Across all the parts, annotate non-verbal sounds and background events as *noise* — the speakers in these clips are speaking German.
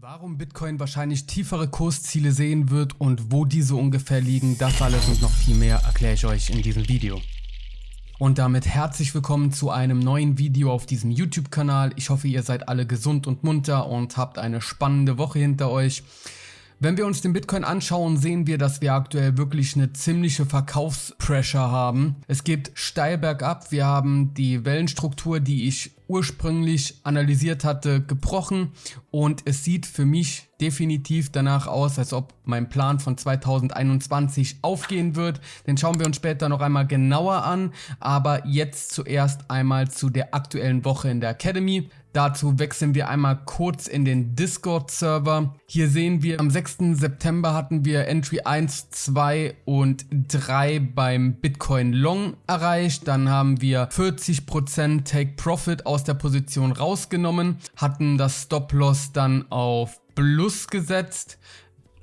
Warum Bitcoin wahrscheinlich tiefere Kursziele sehen wird und wo diese ungefähr liegen, das alles und noch viel mehr erkläre ich euch in diesem Video. Und damit herzlich willkommen zu einem neuen Video auf diesem YouTube-Kanal. Ich hoffe, ihr seid alle gesund und munter und habt eine spannende Woche hinter euch. Wenn wir uns den Bitcoin anschauen, sehen wir, dass wir aktuell wirklich eine ziemliche Verkaufspressure haben. Es geht steil bergab. Wir haben die Wellenstruktur, die ich ursprünglich analysiert hatte, gebrochen. Und es sieht für mich definitiv danach aus, als ob mein Plan von 2021 aufgehen wird. Den schauen wir uns später noch einmal genauer an, aber jetzt zuerst einmal zu der aktuellen Woche in der Academy. Dazu wechseln wir einmal kurz in den Discord-Server. Hier sehen wir, am 6. September hatten wir Entry 1, 2 und 3 beim Bitcoin Long erreicht. Dann haben wir 40% Take Profit aus der Position rausgenommen, hatten das Stop-Loss dann auf Plus gesetzt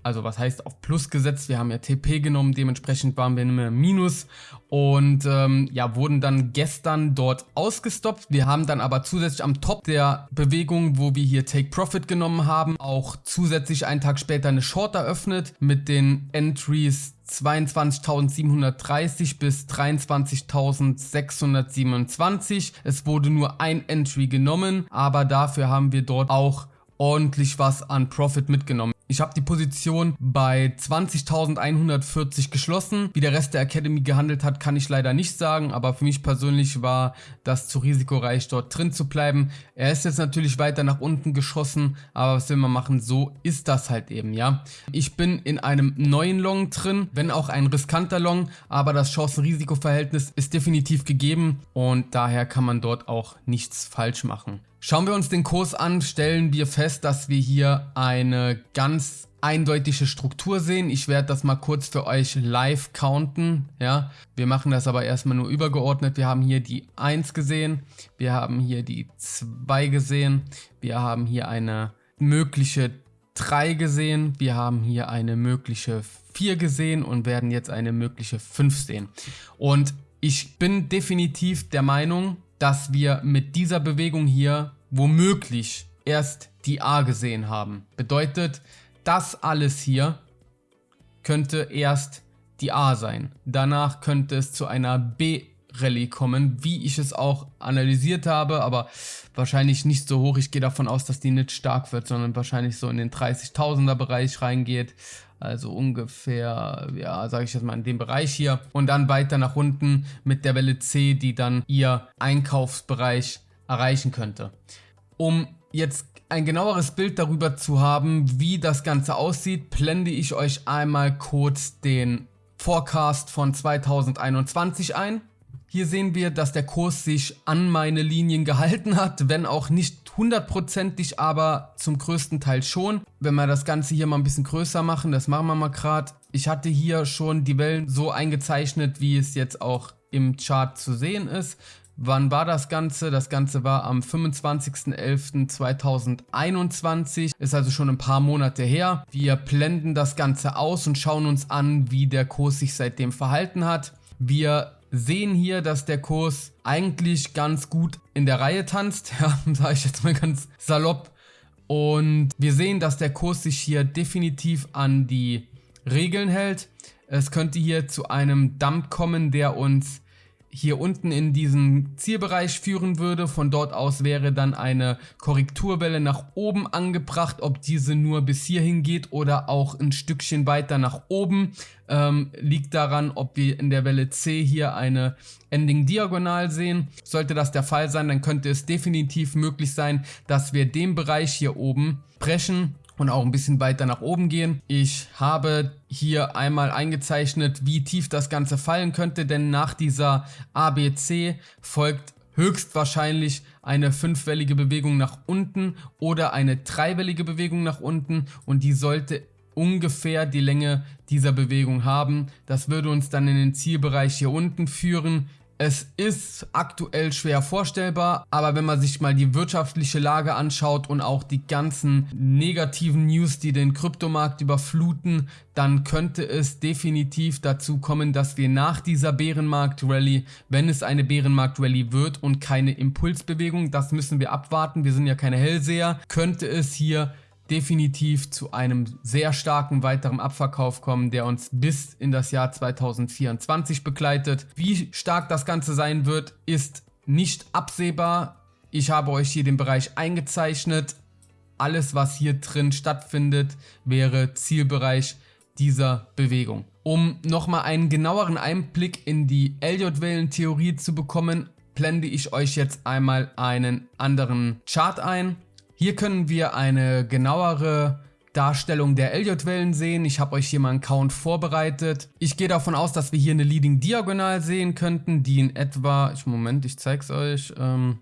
also was heißt auf Plus gesetzt, wir haben ja TP genommen, dementsprechend waren wir immer Minus und ähm, ja, wurden dann gestern dort ausgestoppt. Wir haben dann aber zusätzlich am Top der Bewegung, wo wir hier Take Profit genommen haben, auch zusätzlich einen Tag später eine Short eröffnet mit den Entries 22.730 bis 23.627. Es wurde nur ein Entry genommen, aber dafür haben wir dort auch ordentlich was an Profit mitgenommen. Ich habe die Position bei 20.140 geschlossen. Wie der Rest der Academy gehandelt hat, kann ich leider nicht sagen, aber für mich persönlich war das zu risikoreich, dort drin zu bleiben. Er ist jetzt natürlich weiter nach unten geschossen, aber was will man machen, so ist das halt eben, ja. Ich bin in einem neuen Long drin, wenn auch ein riskanter Long, aber das Chancen-Risiko-Verhältnis ist definitiv gegeben und daher kann man dort auch nichts falsch machen. Schauen wir uns den Kurs an, stellen wir fest, dass wir hier eine ganz eindeutige Struktur sehen. Ich werde das mal kurz für euch live counten. Ja, wir machen das aber erstmal nur übergeordnet. Wir haben hier die 1 gesehen, wir haben hier die 2 gesehen, wir haben hier eine mögliche 3 gesehen, wir haben hier eine mögliche 4 gesehen und werden jetzt eine mögliche 5 sehen. Und ich bin definitiv der Meinung, dass wir mit dieser Bewegung hier womöglich erst die A gesehen haben. Bedeutet, das alles hier könnte erst die A sein. Danach könnte es zu einer B Rallye kommen, wie ich es auch analysiert habe, aber wahrscheinlich nicht so hoch. Ich gehe davon aus, dass die nicht stark wird, sondern wahrscheinlich so in den 30.000er Bereich reingeht. Also ungefähr, ja, sage ich jetzt mal in dem Bereich hier. Und dann weiter nach unten mit der Welle C, die dann ihr Einkaufsbereich erreichen könnte. Um jetzt ein genaueres Bild darüber zu haben, wie das Ganze aussieht, blende ich euch einmal kurz den Forecast von 2021 ein. Hier sehen wir, dass der Kurs sich an meine Linien gehalten hat, wenn auch nicht hundertprozentig, aber zum größten Teil schon. Wenn wir das Ganze hier mal ein bisschen größer machen, das machen wir mal gerade. Ich hatte hier schon die Wellen so eingezeichnet, wie es jetzt auch im Chart zu sehen ist. Wann war das Ganze? Das Ganze war am 25.11.2021, ist also schon ein paar Monate her. Wir blenden das Ganze aus und schauen uns an, wie der Kurs sich seitdem verhalten hat. Wir sehen hier, dass der Kurs eigentlich ganz gut in der Reihe tanzt, *laughs* ja, sage ich jetzt mal ganz salopp. Und wir sehen, dass der Kurs sich hier definitiv an die Regeln hält. Es könnte hier zu einem Dump kommen, der uns hier unten in diesen Zielbereich führen würde. Von dort aus wäre dann eine Korrekturwelle nach oben angebracht. Ob diese nur bis hierhin geht oder auch ein Stückchen weiter nach oben, ähm, liegt daran, ob wir in der Welle C hier eine Ending Diagonal sehen. Sollte das der Fall sein, dann könnte es definitiv möglich sein, dass wir den Bereich hier oben brechen und auch ein bisschen weiter nach oben gehen. Ich habe hier einmal eingezeichnet, wie tief das Ganze fallen könnte, denn nach dieser ABC folgt höchstwahrscheinlich eine fünfwellige Bewegung nach unten oder eine dreiwellige Bewegung nach unten und die sollte ungefähr die Länge dieser Bewegung haben. Das würde uns dann in den Zielbereich hier unten führen. Es ist aktuell schwer vorstellbar, aber wenn man sich mal die wirtschaftliche Lage anschaut und auch die ganzen negativen News, die den Kryptomarkt überfluten, dann könnte es definitiv dazu kommen, dass wir nach dieser Bärenmarkt-Rallye, wenn es eine Bärenmarkt-Rallye wird und keine Impulsbewegung, das müssen wir abwarten, wir sind ja keine Hellseher, könnte es hier definitiv zu einem sehr starken weiteren Abverkauf kommen, der uns bis in das Jahr 2024 begleitet. Wie stark das Ganze sein wird, ist nicht absehbar. Ich habe euch hier den Bereich eingezeichnet. Alles, was hier drin stattfindet, wäre Zielbereich dieser Bewegung. Um nochmal einen genaueren Einblick in die Elliott-Wellentheorie zu bekommen, blende ich euch jetzt einmal einen anderen Chart ein. Hier können wir eine genauere Darstellung der Elliott-Wellen sehen. Ich habe euch hier mal einen Count vorbereitet. Ich gehe davon aus, dass wir hier eine Leading Diagonal sehen könnten, die in etwa, ich Moment, ich zeige es euch, ähm,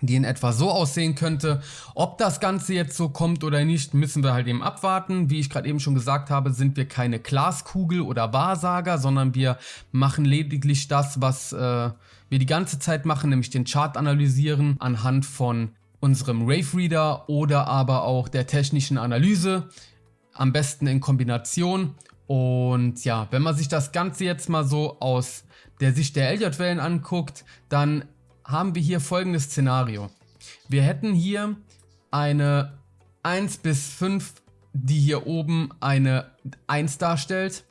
die in etwa so aussehen könnte. Ob das Ganze jetzt so kommt oder nicht, müssen wir halt eben abwarten. Wie ich gerade eben schon gesagt habe, sind wir keine Glaskugel oder Wahrsager, sondern wir machen lediglich das, was äh, wir die ganze Zeit machen, nämlich den Chart analysieren anhand von unserem Rave Reader oder aber auch der technischen Analyse. Am besten in Kombination. Und ja, wenn man sich das Ganze jetzt mal so aus der Sicht der Elliott-Wellen anguckt, dann haben wir hier folgendes Szenario. Wir hätten hier eine 1 bis 5, die hier oben eine 1 darstellt.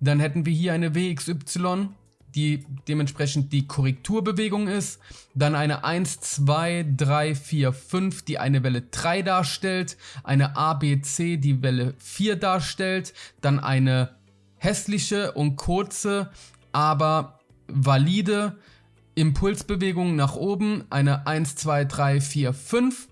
Dann hätten wir hier eine WXY, die dementsprechend die Korrekturbewegung ist. Dann eine 1, 2, 3, 4, 5, die eine Welle 3 darstellt. Eine ABC, die Welle 4 darstellt. Dann eine hässliche und kurze, aber valide Impulsbewegung nach oben. Eine 1, 2, 3, 4, 5.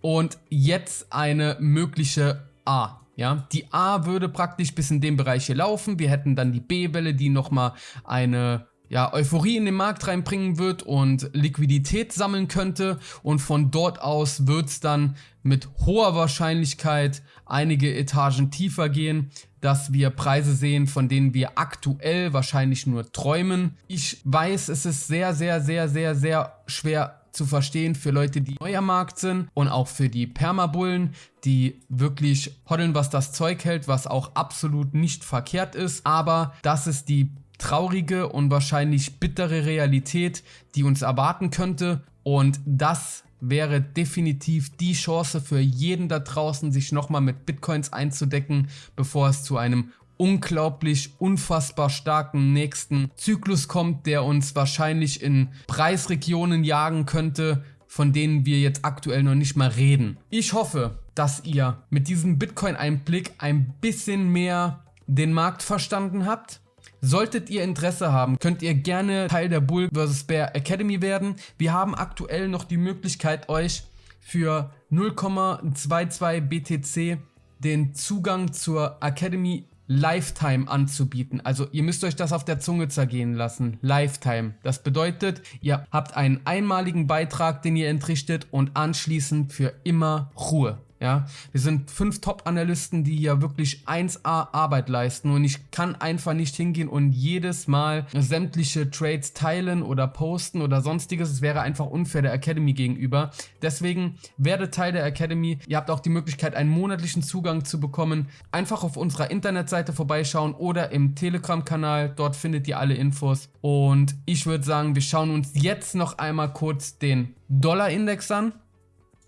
Und jetzt eine mögliche A. Ja, die A würde praktisch bis in dem Bereich hier laufen. Wir hätten dann die B-Welle, die nochmal eine ja, Euphorie in den Markt reinbringen wird und Liquidität sammeln könnte. Und von dort aus wird es dann mit hoher Wahrscheinlichkeit einige Etagen tiefer gehen, dass wir Preise sehen, von denen wir aktuell wahrscheinlich nur träumen. Ich weiß, es ist sehr, sehr, sehr, sehr, sehr schwer zu verstehen für Leute, die neu am Markt sind und auch für die Permabullen, die wirklich hoddeln, was das Zeug hält, was auch absolut nicht verkehrt ist. Aber das ist die traurige und wahrscheinlich bittere Realität, die uns erwarten könnte. Und das wäre definitiv die Chance für jeden da draußen, sich nochmal mit Bitcoins einzudecken, bevor es zu einem unglaublich, unfassbar starken nächsten Zyklus kommt, der uns wahrscheinlich in Preisregionen jagen könnte, von denen wir jetzt aktuell noch nicht mal reden. Ich hoffe, dass ihr mit diesem Bitcoin-Einblick ein bisschen mehr den Markt verstanden habt. Solltet ihr Interesse haben, könnt ihr gerne Teil der Bull vs. Bear Academy werden. Wir haben aktuell noch die Möglichkeit, euch für 0,22 BTC den Zugang zur Academy Lifetime anzubieten. Also ihr müsst euch das auf der Zunge zergehen lassen. Lifetime. Das bedeutet, ihr habt einen einmaligen Beitrag, den ihr entrichtet und anschließend für immer Ruhe. Ja, wir sind fünf Top-Analysten, die ja wirklich 1A Arbeit leisten und ich kann einfach nicht hingehen und jedes Mal sämtliche Trades teilen oder posten oder sonstiges. Es wäre einfach unfair der Academy gegenüber. Deswegen werdet Teil der Academy. Ihr habt auch die Möglichkeit, einen monatlichen Zugang zu bekommen. Einfach auf unserer Internetseite vorbeischauen oder im Telegram-Kanal. Dort findet ihr alle Infos. Und ich würde sagen, wir schauen uns jetzt noch einmal kurz den Dollar-Index an.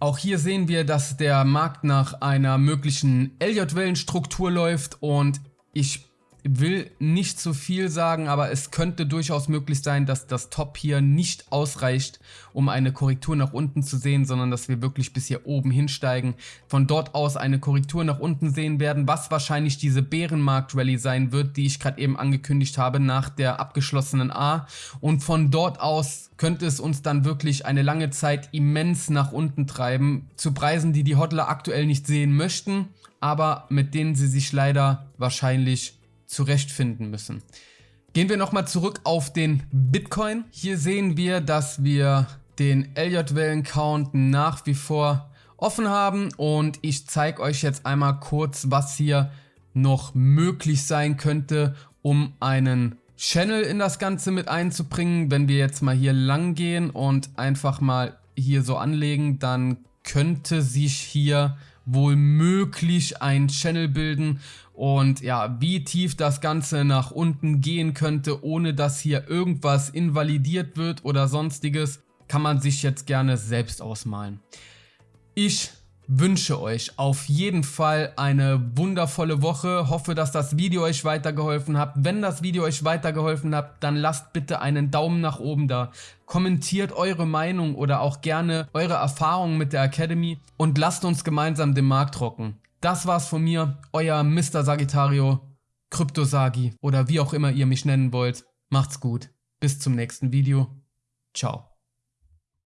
Auch hier sehen wir, dass der Markt nach einer möglichen Elliott-Wellenstruktur läuft und ich will nicht zu viel sagen, aber es könnte durchaus möglich sein, dass das Top hier nicht ausreicht, um eine Korrektur nach unten zu sehen, sondern dass wir wirklich bis hier oben hinsteigen, von dort aus eine Korrektur nach unten sehen werden, was wahrscheinlich diese Bärenmarkt-Rallye sein wird, die ich gerade eben angekündigt habe nach der abgeschlossenen A. Und von dort aus könnte es uns dann wirklich eine lange Zeit immens nach unten treiben, zu Preisen, die die Hodler aktuell nicht sehen möchten, aber mit denen sie sich leider wahrscheinlich zurechtfinden müssen. Gehen wir nochmal zurück auf den Bitcoin. Hier sehen wir, dass wir den Elliott-Wellen-Count nach wie vor offen haben und ich zeige euch jetzt einmal kurz, was hier noch möglich sein könnte, um einen Channel in das Ganze mit einzubringen. Wenn wir jetzt mal hier lang gehen und einfach mal hier so anlegen, dann könnte sich hier wohl möglich ein Channel bilden und ja, wie tief das Ganze nach unten gehen könnte, ohne dass hier irgendwas invalidiert wird oder sonstiges, kann man sich jetzt gerne selbst ausmalen. Ich wünsche euch auf jeden Fall eine wundervolle Woche. Hoffe, dass das Video euch weitergeholfen hat. Wenn das Video euch weitergeholfen hat, dann lasst bitte einen Daumen nach oben da. Kommentiert eure Meinung oder auch gerne eure Erfahrungen mit der Academy und lasst uns gemeinsam den Markt rocken. Das war's von mir, euer Mr. Sagittario, Kryptosagi oder wie auch immer ihr mich nennen wollt. Macht's gut. Bis zum nächsten Video. Ciao.